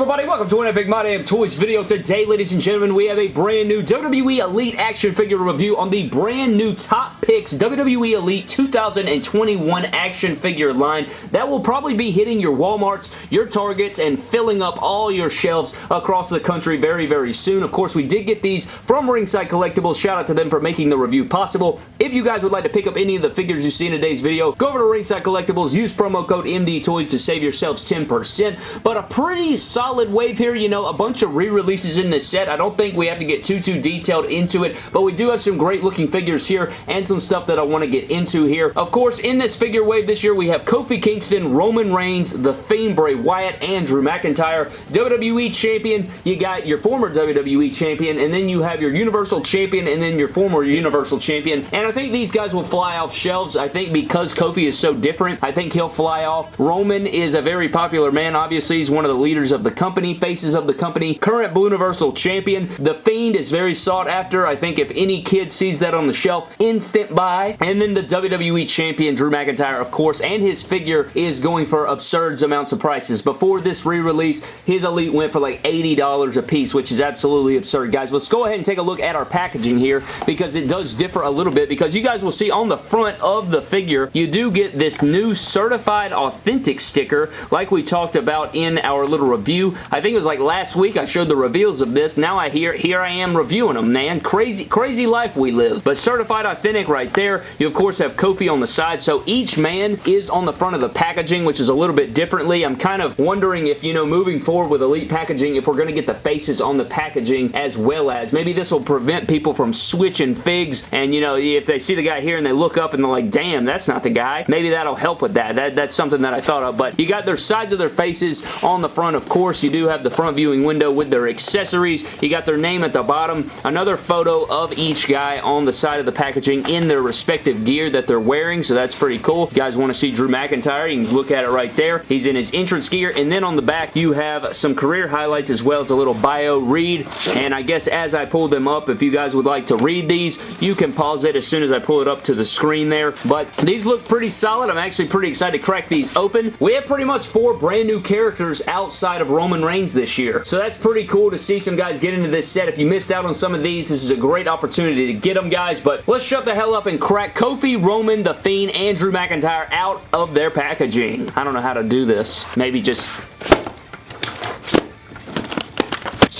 everybody, welcome to an Epic My Damn Toys video. Today, ladies and gentlemen, we have a brand new WWE Elite action figure review on the brand new Top Picks WWE Elite 2021 action figure line that will probably be hitting your Walmarts, your Targets, and filling up all your shelves across the country very, very soon. Of course, we did get these from Ringside Collectibles. Shout out to them for making the review possible. If you guys would like to pick up any of the figures you see in today's video, go over to Ringside Collectibles, use promo code MDTOYS to save yourselves 10%. But a pretty solid wave here. You know, a bunch of re-releases in this set. I don't think we have to get too, too detailed into it, but we do have some great looking figures here and some stuff that I want to get into here. Of course, in this figure wave this year, we have Kofi Kingston, Roman Reigns, The Fiend, Bray Wyatt, and Drew McIntyre. WWE Champion, you got your former WWE Champion, and then you have your Universal Champion, and then your former Universal Champion. And I think these guys will fly off shelves. I think because Kofi is so different, I think he'll fly off. Roman is a very popular man. Obviously, he's one of the leaders of the company, faces of the company, current Blue Universal Champion. The Fiend is very sought after. I think if any kid sees that on the shelf, instant buy. And then the WWE Champion, Drew McIntyre, of course, and his figure is going for absurd amounts of prices. Before this re-release, his Elite went for like $80 a piece, which is absolutely absurd. Guys, let's go ahead and take a look at our packaging here because it does differ a little bit because you guys will see on the front of the figure, you do get this new certified authentic sticker like we talked about in our little review. I think it was like last week I showed the reveals of this. Now I hear here I am reviewing them, man. Crazy, crazy life we live. But certified authentic right there. You of course have Kofi on the side. So each man is on the front of the packaging, which is a little bit differently. I'm kind of wondering if, you know, moving forward with Elite packaging, if we're going to get the faces on the packaging as well as maybe this will prevent people from switching figs and, you know, if they see the guy here and they look up and they're like, damn, that's not the guy. Maybe that'll help with that. that that's something that I thought of. But you got their sides of their faces on the front, of course. You do have the front viewing window with their accessories. You got their name at the bottom. Another photo of each guy on the side of the packaging in their respective gear that they're wearing, so that's pretty cool. If you guys want to see Drew McIntyre, you can look at it right there. He's in his entrance gear, and then on the back, you have some career highlights as well as a little bio read, and I guess as I pull them up, if you guys would like to read these, you can pause it as soon as I pull it up to the screen there, but these look pretty solid. I'm actually pretty excited to crack these open. We have pretty much four brand new characters outside of Roman Reigns this year, so that's pretty cool to see some guys get into this set. If you missed out on some of these, this is a great opportunity to get them, guys, but let's shut the hell up and crack Kofi, Roman, The Fiend, and Drew McIntyre out of their packaging. I don't know how to do this. Maybe just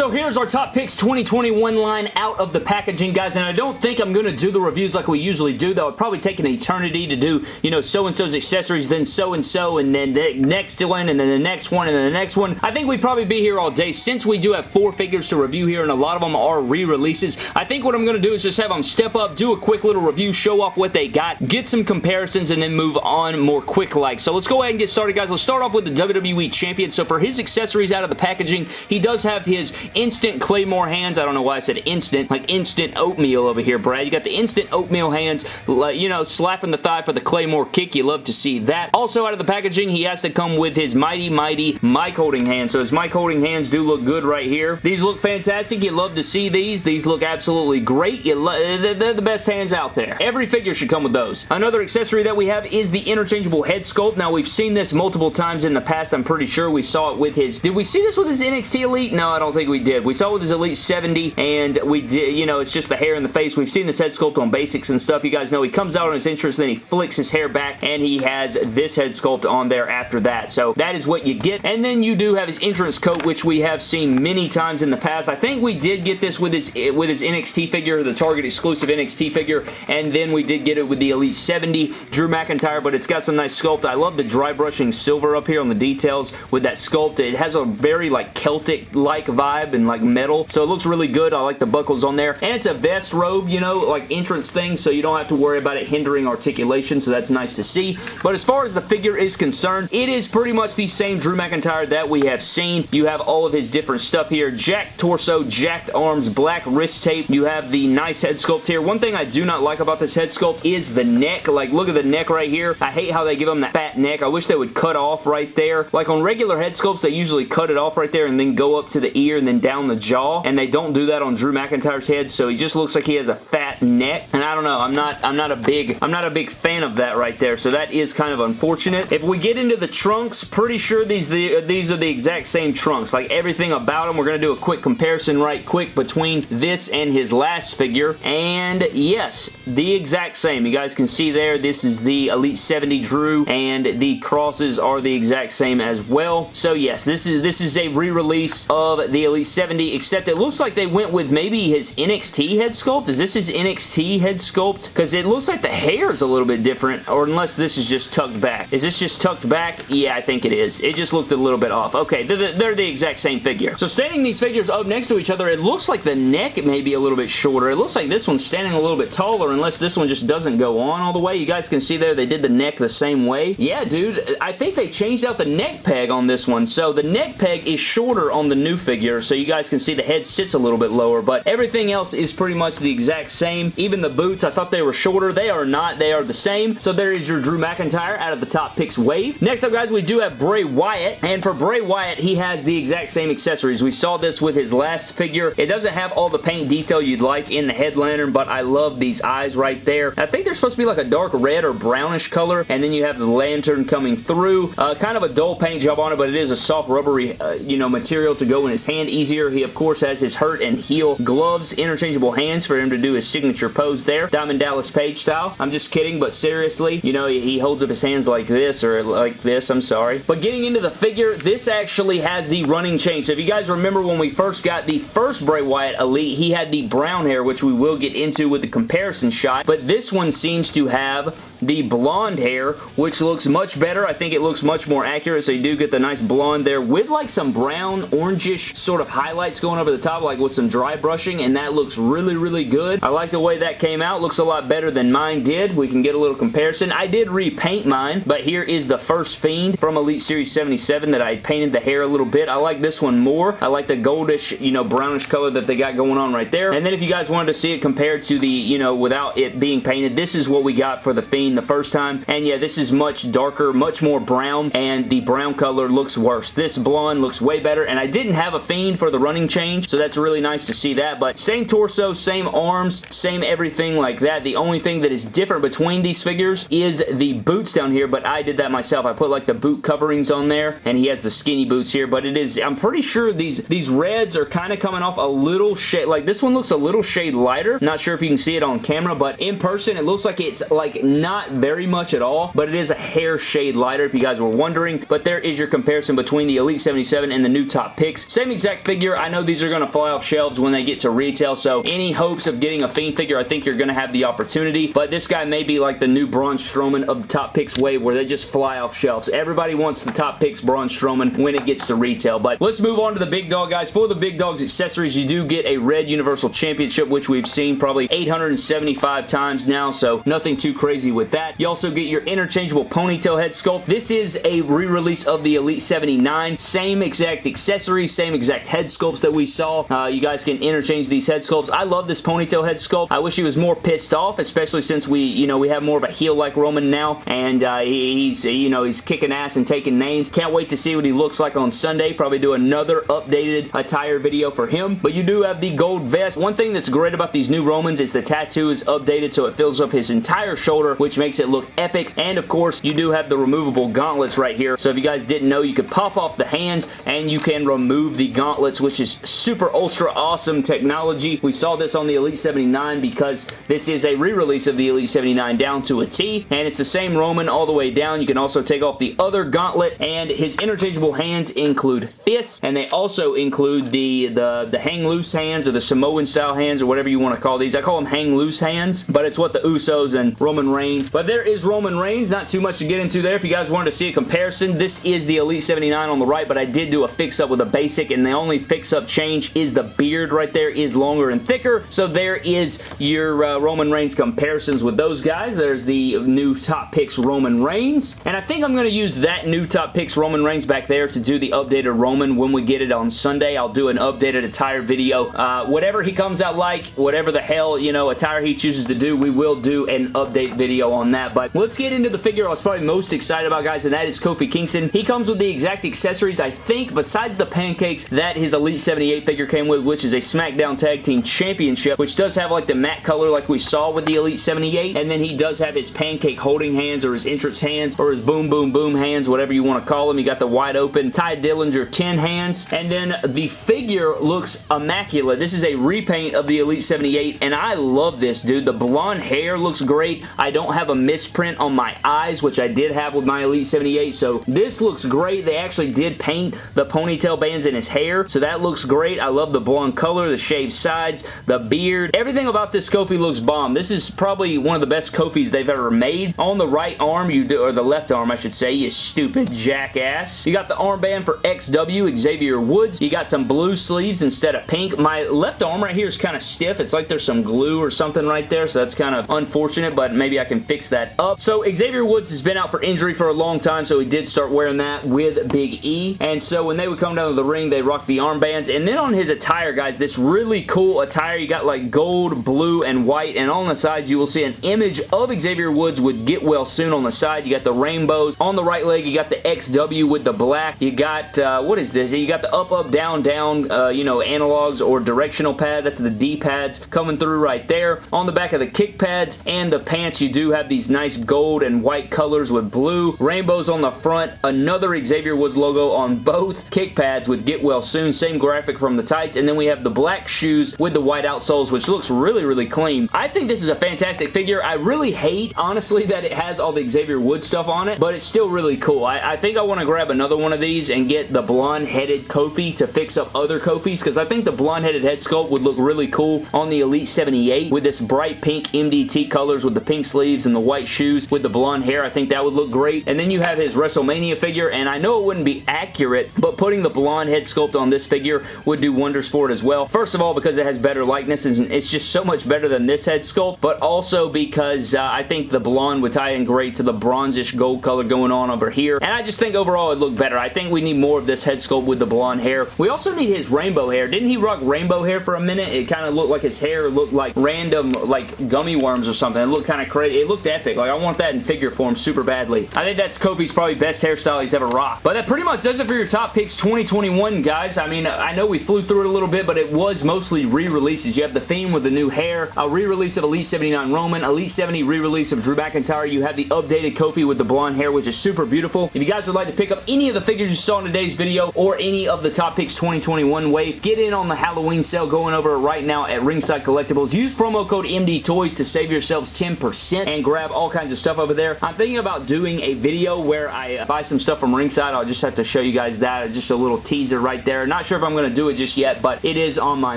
so here's our Top Picks 2021 line out of the packaging, guys, and I don't think I'm going to do the reviews like we usually do. That would probably take an eternity to do, you know, so-and-so's accessories, then so-and-so, and then the next one, and then the next one, and then the next one. I think we'd probably be here all day since we do have four figures to review here, and a lot of them are re-releases. I think what I'm going to do is just have them step up, do a quick little review, show off what they got, get some comparisons, and then move on more quick-like. So let's go ahead and get started, guys. Let's start off with the WWE Champion. So for his accessories out of the packaging, he does have his instant Claymore hands. I don't know why I said instant, like instant oatmeal over here, Brad. You got the instant oatmeal hands, you know, slapping the thigh for the Claymore kick. You love to see that. Also out of the packaging, he has to come with his mighty, mighty mic holding hands. So his mic holding hands do look good right here. These look fantastic. You love to see these. These look absolutely great. You they're the best hands out there. Every figure should come with those. Another accessory that we have is the interchangeable head sculpt. Now, we've seen this multiple times in the past. I'm pretty sure we saw it with his... Did we see this with his NXT Elite? No, I don't think we did. We saw with his Elite 70, and we did, you know, it's just the hair in the face. We've seen this head sculpt on basics and stuff. You guys know he comes out on his entrance, then he flicks his hair back, and he has this head sculpt on there after that. So that is what you get. And then you do have his entrance coat, which we have seen many times in the past. I think we did get this with his with his NXT figure, the Target exclusive NXT figure, and then we did get it with the Elite 70 Drew McIntyre, but it's got some nice sculpt. I love the dry brushing silver up here on the details with that sculpt. It has a very like Celtic-like vibe and like metal, so it looks really good. I like the buckles on there, and it's a vest robe, you know, like entrance thing, so you don't have to worry about it hindering articulation, so that's nice to see. But as far as the figure is concerned, it is pretty much the same Drew McIntyre that we have seen. You have all of his different stuff here. Jacked torso, jacked arms, black wrist tape. You have the nice head sculpt here. One thing I do not like about this head sculpt is the neck. Like, look at the neck right here. I hate how they give him that fat neck. I wish they would cut off right there. Like on regular head sculpts, they usually cut it off right there and then go up to the ear and then down the jaw, and they don't do that on Drew McIntyre's head, so he just looks like he has a fat neck, and I don't know, I'm not, I'm not a big, I'm not a big fan of that right there, so that is kind of unfortunate. If we get into the trunks, pretty sure these, the, these are the exact same trunks, like everything about them, we're going to do a quick comparison right quick between this and his last figure, and yes, the exact same. You guys can see there, this is the Elite 70 Drew, and the crosses are the exact same as well. So yes, this is this is a re-release of the Elite 70, except it looks like they went with maybe his NXT head sculpt. Is this his NXT head sculpt? Because it looks like the hair is a little bit different, or unless this is just tucked back. Is this just tucked back? Yeah, I think it is. It just looked a little bit off. Okay, they're, they're the exact same figure. So standing these figures up next to each other, it looks like the neck may be a little bit shorter. It looks like this one's standing a little bit taller, unless this one just doesn't go on all the way. You guys can see there, they did the neck the same way. Yeah, dude, I think they changed out the neck peg on this one. So the neck peg is shorter on the new figure, so you guys can see the head sits a little bit lower, but everything else is pretty much the exact same. Even the boots, I thought they were shorter. They are not. They are the same. So there is your Drew McIntyre out of the top picks wave. Next up, guys, we do have Bray Wyatt, and for Bray Wyatt, he has the exact same accessories. We saw this with his last figure. It doesn't have all the paint detail you'd like in the head lantern, but I love these eyes right there. I think they're supposed to be like a dark red or brownish color, and then you have the lantern coming through. Uh, kind of a dull paint job on it, but it is a soft rubbery, uh, you know, material to go in his hand easier. He, of course, has his hurt and heel gloves, interchangeable hands for him to do his signature pose there. Diamond Dallas Page style. I'm just kidding, but seriously, you know, he holds up his hands like this, or like this, I'm sorry. But getting into the figure, this actually has the running chain. So if you guys remember when we first got the first Bray Wyatt Elite, he had the brown hair, which we will get into with the comparison shot, but this one seems to have the blonde hair, which looks much better. I think it looks much more accurate, so you do get the nice blonde there with like some brown, orangish sort of highlights going over the top, like with some dry brushing, and that looks really, really good. I like the way that came out. Looks a lot better than mine did. We can get a little comparison. I did repaint mine, but here is the first Fiend from Elite Series 77 that I painted the hair a little bit. I like this one more. I like the goldish, you know, brownish color that they got going on right there. And then if you guys wanted to see it compared to the, you know, without it being painted, this is what we got for the Fiend the first time. And yeah, this is much darker, much more brown, and the brown color looks worse. This blonde looks way better, and I didn't have a Fiend for the running change, so that's really nice to see that, but same torso, same arms, same everything like that. The only thing that is different between these figures is the boots down here, but I did that myself. I put like the boot coverings on there, and he has the skinny boots here, but it is, I'm pretty sure these, these reds are kind of coming off a little shade, like this one looks a little shade lighter. Not sure if you can see it on camera, but in person, it looks like it's like not very much at all, but it is a hair shade lighter if you guys were wondering, but there is your comparison between the Elite 77 and the new top picks. Same exact figure. I know these are going to fly off shelves when they get to retail, so any hopes of getting a Fiend figure, I think you're going to have the opportunity, but this guy may be like the new Braun Strowman of the top picks wave where they just fly off shelves. Everybody wants the top picks Braun Strowman when it gets to retail, but let's move on to the big dog, guys. For the big dog's accessories, you do get a red Universal Championship, which we've seen probably 875 times now, so nothing too crazy with that. You also get your interchangeable ponytail head sculpt. This is a re-release of the Elite 79. Same exact accessories, same exact head sculpts that we saw. Uh, you guys can interchange these head sculpts. I love this ponytail head sculpt. I wish he was more pissed off, especially since we, you know, we have more of a heel like Roman now, and uh, he's, you know, he's kicking ass and taking names. Can't wait to see what he looks like on Sunday. Probably do another updated attire video for him, but you do have the gold vest. One thing that's great about these new Romans is the tattoo is updated so it fills up his entire shoulder, which makes it look epic, and of course, you do have the removable gauntlets right here, so if you guys didn't know, you could pop off the hands, and you can remove the gauntlets, which is super ultra awesome technology. We saw this on the Elite 79 because this is a re-release of the Elite 79 down to a T, and it's the same Roman all the way down. You can also take off the other gauntlet, and his interchangeable hands include fists, and they also include the, the, the hang loose hands, or the Samoan style hands, or whatever you want to call these. I call them hang loose hands, but it's what the Usos and Roman Reigns. But there is Roman Reigns. Not too much to get into there. If you guys wanted to see a comparison, this is the Elite 79 on the right, but I did do a fix-up with a basic, and the only fix-up change is the beard right there is longer and thicker, so there is your uh, Roman Reigns comparisons with those guys. There's the new Top Picks Roman Reigns, and I think I'm going to use that new Top Picks Roman Reigns back there to do the updated Roman when we get it on Sunday. I'll do an updated attire video. Uh, whatever he comes out like, whatever the hell, you know, attire he chooses to do, we will do an update video on that, but let's get into the figure I was probably most excited about, guys, and that is Kofi Kingston. He comes with the exact accessories, I think, besides the pancakes that his Elite 78 figure came with, which is a SmackDown Tag Team Championship, which does have like the matte color like we saw with the Elite 78, and then he does have his pancake holding hands or his entrance hands or his boom boom boom hands, whatever you want to call them. You got the wide open Tye Dillinger 10 hands, and then the figure looks immaculate. This is a repaint of the Elite 78, and I love this, dude. The blonde hair looks great. I don't have a misprint on my eyes, which I did have with my Elite 78, so this looks great. They actually did paint the ponytail bands in his hair, so that looks great. I love the blonde color, the shaved sides, the beard. Everything about this Kofi looks bomb. This is probably one of the best Kofis they've ever made. On the right arm, you do, or the left arm, I should say, you stupid jackass. You got the armband for XW, Xavier Woods. You got some blue sleeves instead of pink. My left arm right here is kind of stiff. It's like there's some glue or something right there, so that's kind of unfortunate, but maybe I can fix that up. So Xavier Woods has been out for injury for a long time, so he did start wearing that with Big E, and so when they would come down to the ring, they rock the armbands, and then on his attire, guys, this really cool attire, you got like gold, blue, and white, and on the sides, you will see an image of Xavier Woods with Get Well Soon on the side. You got the rainbows. On the right leg, you got the XW with the black. You got, uh, what is this? You got the up, up, down, down, uh, you know, analogs or directional pad. That's the D-pads coming through right there. On the back of the kick pads and the pants, you do have these nice gold and white colors with blue. Rainbows on the front. Another Xavier Woods logo on both kick pads with Get Well Soon. Same graphic from the tights. And then we have the black shoes with the white outsoles, which looks really, really clean. I think this is a fantastic figure. I really hate, honestly, that it has all the Xavier Woods stuff on it, but it's still really cool. I, I think I want to grab another one of these and get the blonde-headed Kofi to fix up other Kofis, because I think the blonde-headed head sculpt would look really cool on the Elite 78 with this bright pink MDT colors with the pink sleeves and the white shoes with the blonde hair. I think that would look great. And then you have his WrestleMania figure, and I know it wouldn't be accurate, but putting the blonde head sculpt on this figure would do wonders for it as well. First of all, because it has better likeness, and it's just so much better than this head sculpt, but also because uh, I think the blonde would tie in great to the bronzish gold color going on over here, and I just think overall it looked better. I think we need more of this head sculpt with the blonde hair. We also need his rainbow hair. Didn't he rock rainbow hair for a minute? It kind of looked like his hair looked like random like gummy worms or something. It looked kind of crazy. It looked epic. Like I want that in figure form super badly. I think that's Kofi's probably best hairstyle he's ever rocked. But that pretty much does it for your top picks 2021, guys. I mean, I know we flew through it a little bit, but it was mostly re-releases. You have the Fiend with the new hair, a re-release of Elite 79 Roman, Elite 70 re-release of Drew McIntyre. You have the updated Kofi with the blonde hair, which is super beautiful. If you guys would like to pick up any of the figures you saw in today's video or any of the top picks 2021 wave, get in on the Halloween sale going over right now at Ringside Collectibles. Use promo code MD Toys to save yourselves 10% and grab all kinds of stuff over there. I'm thinking about doing a video where I buy some stuff from Ringside. I'll just have to show you guys that. Just a little teaser right there. Not sure if I'm going to do it just yet, but it is on my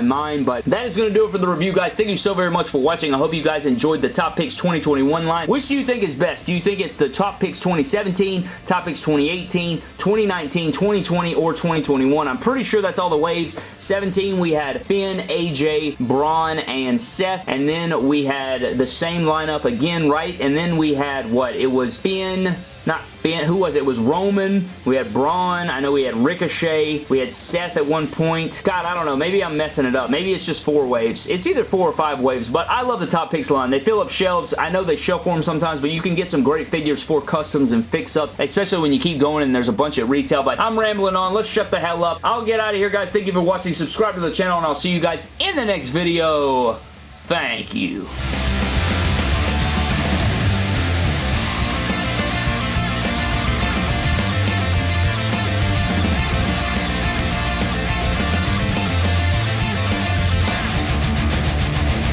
mind. But that is going to do it for the review, guys. Thank you so very much for watching. I hope you guys enjoyed the Top Picks 2021 line. Which do you think is best? Do you think it's the Top Picks 2017, Top Picks 2018, 2019, 2020, or 2021? I'm pretty sure that's all the waves. 17, we had Finn, AJ, Braun, and Seth. And then we had the same lineup again, right? And then we had, what? It was Finn, not Finn, who was it? It was Roman. We had Braun. I know we had Ricochet. We had Seth at one point. God, I don't know. Maybe I'm messing it up. Maybe it's just four waves. It's either four or five waves, but I love the Top Picks line. They fill up shelves. I know they shelf form sometimes, but you can get some great figures for customs and fix-ups, especially when you keep going and there's a bunch at retail, but I'm rambling on. Let's shut the hell up. I'll get out of here, guys. Thank you for watching. Subscribe to the channel, and I'll see you guys in the next video. Thank you.